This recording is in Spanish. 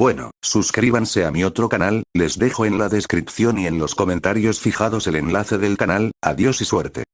Bueno, suscríbanse a mi otro canal, les dejo en la descripción y en los comentarios fijados el enlace del canal, adiós y suerte.